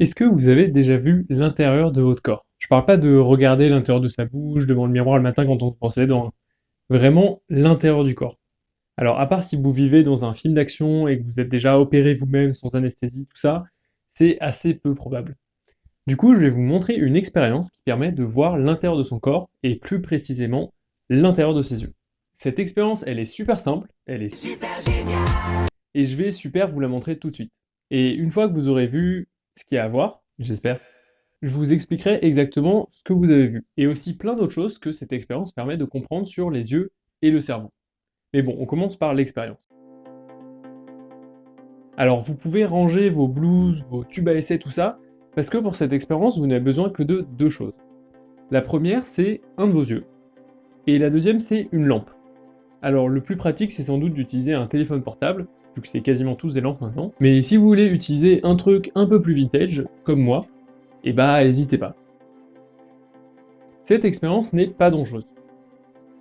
Est-ce que vous avez déjà vu l'intérieur de votre corps? Je parle pas de regarder l'intérieur de sa bouche devant le miroir le matin quand on se brosse les dents, hein. Vraiment l'intérieur du corps. Alors à part si vous vivez dans un film d'action et que vous êtes déjà opéré vous-même sans anesthésie, tout ça, c'est assez peu probable. Du coup, je vais vous montrer une expérience qui permet de voir l'intérieur de son corps et plus précisément l'intérieur de ses yeux. Cette expérience, elle est super simple, elle est super géniale et je vais super vous la montrer tout de suite. Et une fois que vous aurez vu ce qu'il y a à voir, j'espère. Je vous expliquerai exactement ce que vous avez vu, et aussi plein d'autres choses que cette expérience permet de comprendre sur les yeux et le cerveau. Mais bon, on commence par l'expérience. Alors, vous pouvez ranger vos blouses, vos tubes à essai, tout ça, parce que pour cette expérience, vous n'avez besoin que de deux choses. La première, c'est un de vos yeux, et la deuxième, c'est une lampe. Alors, le plus pratique, c'est sans doute d'utiliser un téléphone portable, que c'est quasiment tous des lampes maintenant. Mais si vous voulez utiliser un truc un peu plus vintage, comme moi, et eh bah n'hésitez pas. Cette expérience n'est pas dangereuse.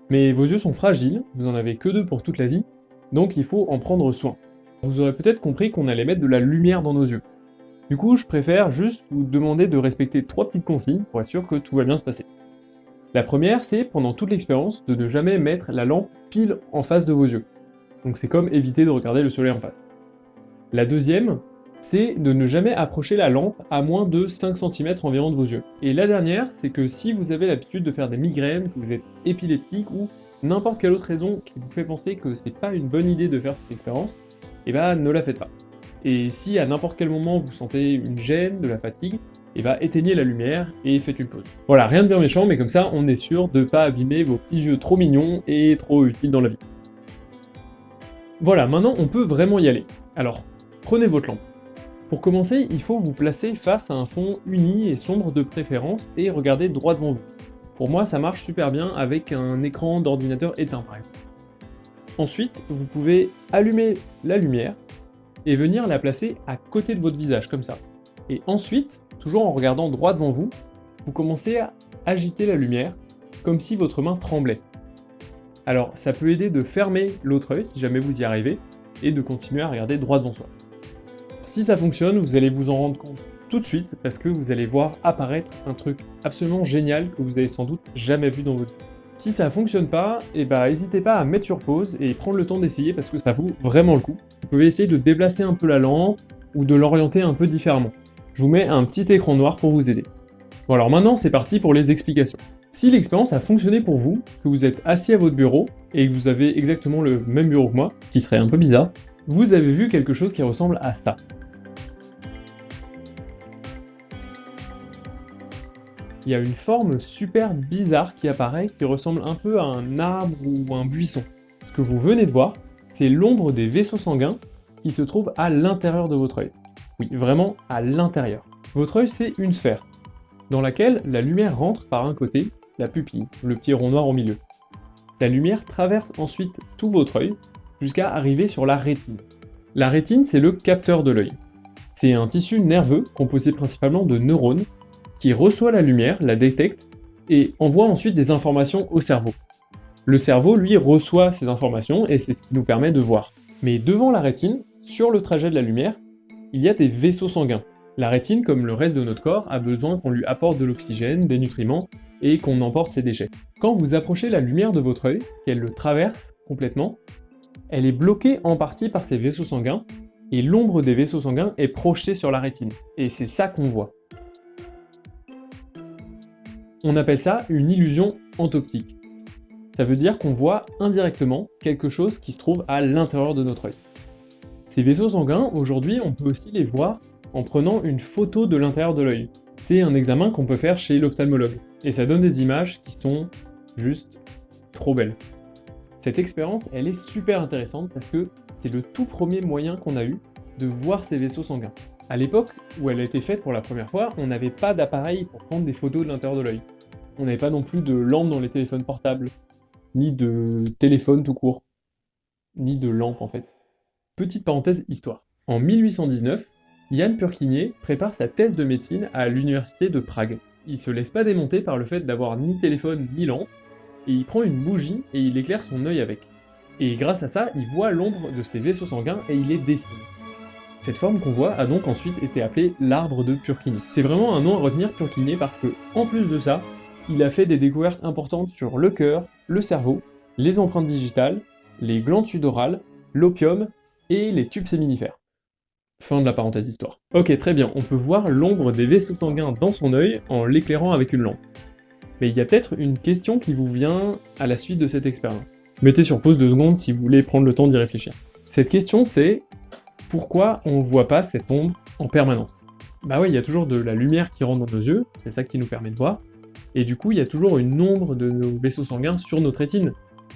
Mais vos yeux sont fragiles, vous en avez que deux pour toute la vie, donc il faut en prendre soin. Vous aurez peut-être compris qu'on allait mettre de la lumière dans nos yeux. Du coup, je préfère juste vous demander de respecter trois petites consignes pour être sûr que tout va bien se passer. La première, c'est, pendant toute l'expérience, de ne jamais mettre la lampe pile en face de vos yeux donc c'est comme éviter de regarder le soleil en face. La deuxième, c'est de ne jamais approcher la lampe à moins de 5 cm environ de vos yeux. Et la dernière, c'est que si vous avez l'habitude de faire des migraines, que vous êtes épileptique ou n'importe quelle autre raison qui vous fait penser que c'est pas une bonne idée de faire cette expérience, et eh bah ne la faites pas. Et si à n'importe quel moment vous sentez une gêne, de la fatigue, et eh bah ben, éteignez la lumière et faites une pause. Voilà, rien de bien méchant, mais comme ça on est sûr de pas abîmer vos petits yeux trop mignons et trop utiles dans la vie. Voilà, maintenant on peut vraiment y aller. Alors, prenez votre lampe. Pour commencer, il faut vous placer face à un fond uni et sombre de préférence et regarder droit devant vous. Pour moi, ça marche super bien avec un écran d'ordinateur éteint par exemple. Ensuite, vous pouvez allumer la lumière et venir la placer à côté de votre visage, comme ça. Et ensuite, toujours en regardant droit devant vous, vous commencez à agiter la lumière comme si votre main tremblait. Alors ça peut aider de fermer l'autre œil si jamais vous y arrivez, et de continuer à regarder droit devant soi. Si ça fonctionne, vous allez vous en rendre compte tout de suite, parce que vous allez voir apparaître un truc absolument génial que vous avez sans doute jamais vu dans votre vie. Si ça fonctionne pas, et eh bah ben, n'hésitez pas à mettre sur pause et prendre le temps d'essayer parce que ça vaut vraiment le coup. Vous pouvez essayer de déplacer un peu la lampe ou de l'orienter un peu différemment. Je vous mets un petit écran noir pour vous aider. Bon alors maintenant c'est parti pour les explications. Si l'expérience a fonctionné pour vous, que vous êtes assis à votre bureau, et que vous avez exactement le même bureau que moi, ce qui serait un peu bizarre, vous avez vu quelque chose qui ressemble à ça. Il y a une forme super bizarre qui apparaît, qui ressemble un peu à un arbre ou un buisson. Ce que vous venez de voir, c'est l'ombre des vaisseaux sanguins qui se trouvent à l'intérieur de votre œil. Oui, vraiment à l'intérieur. Votre œil, c'est une sphère, dans laquelle la lumière rentre par un côté la pupille, le petit rond noir au milieu. La lumière traverse ensuite tout votre œil jusqu'à arriver sur la rétine. La rétine, c'est le capteur de l'œil. C'est un tissu nerveux composé principalement de neurones qui reçoit la lumière, la détecte et envoie ensuite des informations au cerveau. Le cerveau, lui, reçoit ces informations et c'est ce qui nous permet de voir. Mais devant la rétine, sur le trajet de la lumière, il y a des vaisseaux sanguins. La rétine, comme le reste de notre corps, a besoin qu'on lui apporte de l'oxygène, des nutriments et qu'on emporte ses déchets. Quand vous approchez la lumière de votre œil, qu'elle le traverse complètement, elle est bloquée en partie par ces vaisseaux sanguins, et l'ombre des vaisseaux sanguins est projetée sur la rétine. Et c'est ça qu'on voit. On appelle ça une illusion entoptique. Ça veut dire qu'on voit indirectement quelque chose qui se trouve à l'intérieur de notre œil. Ces vaisseaux sanguins, aujourd'hui, on peut aussi les voir en prenant une photo de l'intérieur de l'œil. C'est un examen qu'on peut faire chez l'ophtalmologue. Et ça donne des images qui sont juste trop belles. Cette expérience, elle est super intéressante parce que c'est le tout premier moyen qu'on a eu de voir ces vaisseaux sanguins. À l'époque où elle a été faite pour la première fois, on n'avait pas d'appareil pour prendre des photos de l'intérieur de l'œil. On n'avait pas non plus de lampe dans les téléphones portables, ni de téléphone tout court, ni de lampe en fait. Petite parenthèse histoire. En 1819, Yann Purkinier prépare sa thèse de médecine à l'université de Prague il se laisse pas démonter par le fait d'avoir ni téléphone ni lampe, et il prend une bougie et il éclaire son œil avec. Et grâce à ça, il voit l'ombre de ses vaisseaux sanguins et il les dessine. Cette forme qu'on voit a donc ensuite été appelée l'arbre de Purkinje. C'est vraiment un nom à retenir Purkinje parce que, en plus de ça, il a fait des découvertes importantes sur le cœur, le cerveau, les empreintes digitales, les glandes sudorales, l'opium et les tubes séminifères. Fin de la parenthèse histoire. Ok, très bien, on peut voir l'ombre des vaisseaux sanguins dans son œil en l'éclairant avec une lampe. Mais il y a peut-être une question qui vous vient à la suite de cette expérience. Mettez sur pause deux secondes si vous voulez prendre le temps d'y réfléchir. Cette question c'est pourquoi on ne voit pas cette ombre en permanence? Bah oui, il y a toujours de la lumière qui rentre dans nos yeux, c'est ça qui nous permet de voir, et du coup il y a toujours une ombre de nos vaisseaux sanguins sur notre rétine,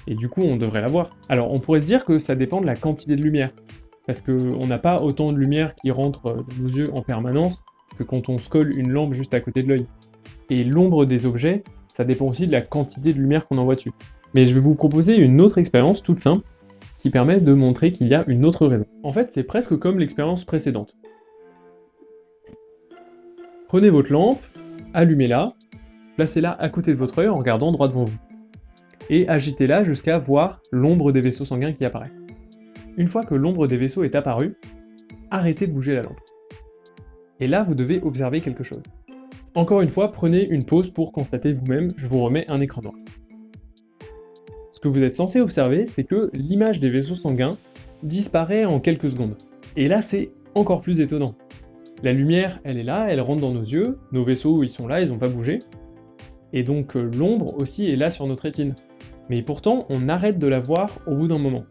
et du coup on devrait la voir. Alors on pourrait se dire que ça dépend de la quantité de lumière, parce qu'on n'a pas autant de lumière qui rentre dans nos yeux en permanence que quand on se colle une lampe juste à côté de l'œil. Et l'ombre des objets, ça dépend aussi de la quantité de lumière qu'on envoie dessus. Mais je vais vous proposer une autre expérience toute simple, qui permet de montrer qu'il y a une autre raison. En fait, c'est presque comme l'expérience précédente. Prenez votre lampe, allumez-la, placez-la à côté de votre œil en regardant droit devant vous, et agitez-la jusqu'à voir l'ombre des vaisseaux sanguins qui apparaît. Une fois que l'ombre des vaisseaux est apparue, arrêtez de bouger la lampe. Et là, vous devez observer quelque chose. Encore une fois, prenez une pause pour constater vous-même, je vous remets un écran noir. Ce que vous êtes censé observer, c'est que l'image des vaisseaux sanguins disparaît en quelques secondes. Et là, c'est encore plus étonnant. La lumière, elle est là, elle rentre dans nos yeux, nos vaisseaux, ils sont là, ils n'ont pas bougé. Et donc euh, l'ombre aussi est là sur notre rétine. Mais pourtant, on arrête de la voir au bout d'un moment.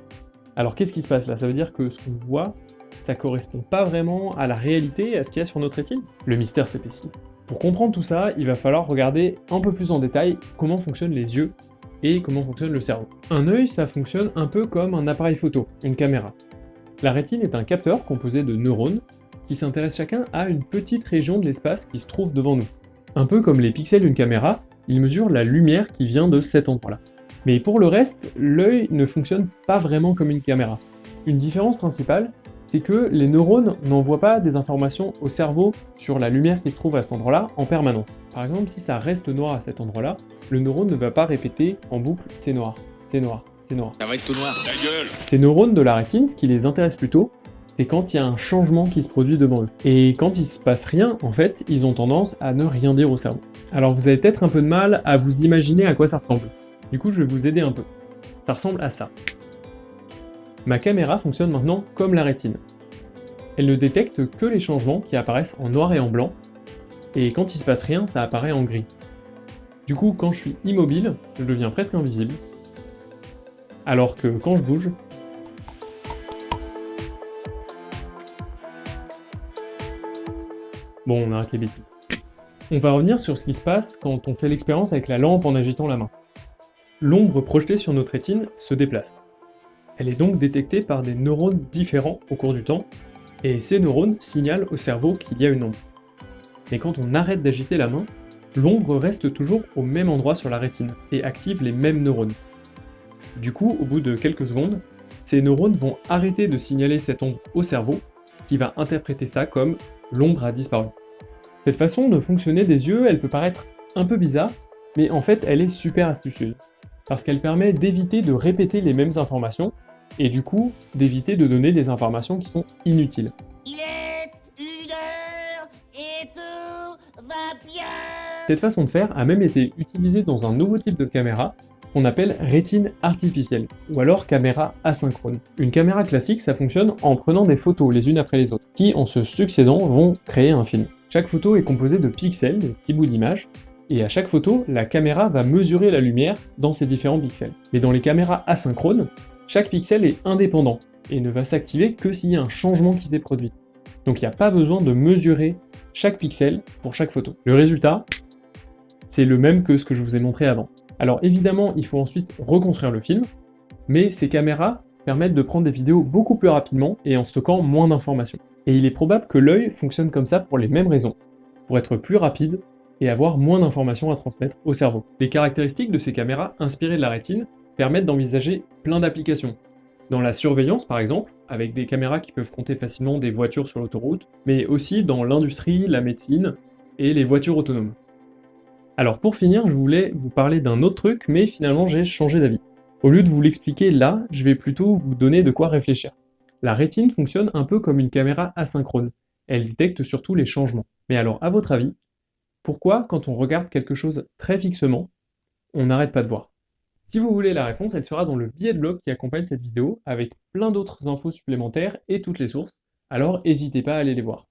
Alors qu'est-ce qui se passe là? Ça veut dire que ce qu'on voit, ça correspond pas vraiment à la réalité, à ce qu'il y a sur notre rétine? Le mystère s'épaissit. Pour comprendre tout ça, il va falloir regarder un peu plus en détail comment fonctionnent les yeux et comment fonctionne le cerveau. Un œil, ça fonctionne un peu comme un appareil photo, une caméra. La rétine est un capteur composé de neurones qui s'intéressent chacun à une petite région de l'espace qui se trouve devant nous. Un peu comme les pixels d'une caméra, ils mesurent la lumière qui vient de cet endroit-là. Mais pour le reste, l'œil ne fonctionne pas vraiment comme une caméra. Une différence principale, c'est que les neurones n'envoient pas des informations au cerveau sur la lumière qui se trouve à cet endroit-là en permanence. Par exemple, si ça reste noir à cet endroit-là, le neurone ne va pas répéter en boucle « c'est noir, c'est noir, c'est noir ». Ça va être tout noir. Ta gueule Ces neurones de la rétine, ce qui les intéresse plutôt, c'est quand il y a un changement qui se produit devant eux. Et quand il se passe rien, en fait, ils ont tendance à ne rien dire au cerveau. Alors vous avez peut-être un peu de mal à vous imaginer à quoi ça ressemble. Du coup, je vais vous aider un peu. Ça ressemble à ça. Ma caméra fonctionne maintenant comme la rétine. Elle ne détecte que les changements qui apparaissent en noir et en blanc, et quand il se passe rien, ça apparaît en gris. Du coup, quand je suis immobile, je deviens presque invisible, alors que quand je bouge, Bon, on arrête les bêtises. On va revenir sur ce qui se passe quand on fait l'expérience avec la lampe en agitant la main. L'ombre projetée sur notre rétine se déplace. Elle est donc détectée par des neurones différents au cours du temps, et ces neurones signalent au cerveau qu'il y a une ombre. Mais quand on arrête d'agiter la main, l'ombre reste toujours au même endroit sur la rétine, et active les mêmes neurones. Du coup, au bout de quelques secondes, ces neurones vont arrêter de signaler cette ombre au cerveau, qui va interpréter ça comme « l'ombre a disparu ». Cette façon de fonctionner des yeux, elle peut paraître un peu bizarre, mais en fait elle est super astucieuse, parce qu'elle permet d'éviter de répéter les mêmes informations, et du coup, d'éviter de donner des informations qui sont inutiles. Il est une heure et tout va bien. Cette façon de faire a même été utilisée dans un nouveau type de caméra qu'on appelle rétine artificielle, ou alors caméra asynchrone. Une caméra classique, ça fonctionne en prenant des photos les unes après les autres, qui en se succédant vont créer un film. Chaque photo est composée de pixels, de petits bouts d'image, et à chaque photo, la caméra va mesurer la lumière dans ces différents pixels. Mais dans les caméras asynchrones, chaque pixel est indépendant et ne va s'activer que s'il y a un changement qui s'est produit. Donc il n'y a pas besoin de mesurer chaque pixel pour chaque photo. Le résultat, c'est le même que ce que je vous ai montré avant. Alors évidemment, il faut ensuite reconstruire le film, mais ces caméras permettent de prendre des vidéos beaucoup plus rapidement et en stockant moins d'informations. Et il est probable que l'œil fonctionne comme ça pour les mêmes raisons, pour être plus rapide et avoir moins d'informations à transmettre au cerveau. Les caractéristiques de ces caméras inspirées de la rétine permettent d'envisager plein d'applications. Dans la surveillance par exemple, avec des caméras qui peuvent compter facilement des voitures sur l'autoroute, mais aussi dans l'industrie, la médecine et les voitures autonomes. Alors pour finir, je voulais vous parler d'un autre truc, mais finalement j'ai changé d'avis. Au lieu de vous l'expliquer là, je vais plutôt vous donner de quoi réfléchir. La rétine fonctionne un peu comme une caméra asynchrone. Elle détecte surtout les changements. Mais alors, à votre avis, pourquoi, quand on regarde quelque chose très fixement, on n'arrête pas de voir? Si vous voulez la réponse, elle sera dans le billet de blog qui accompagne cette vidéo, avec plein d'autres infos supplémentaires et toutes les sources, alors n'hésitez pas à aller les voir.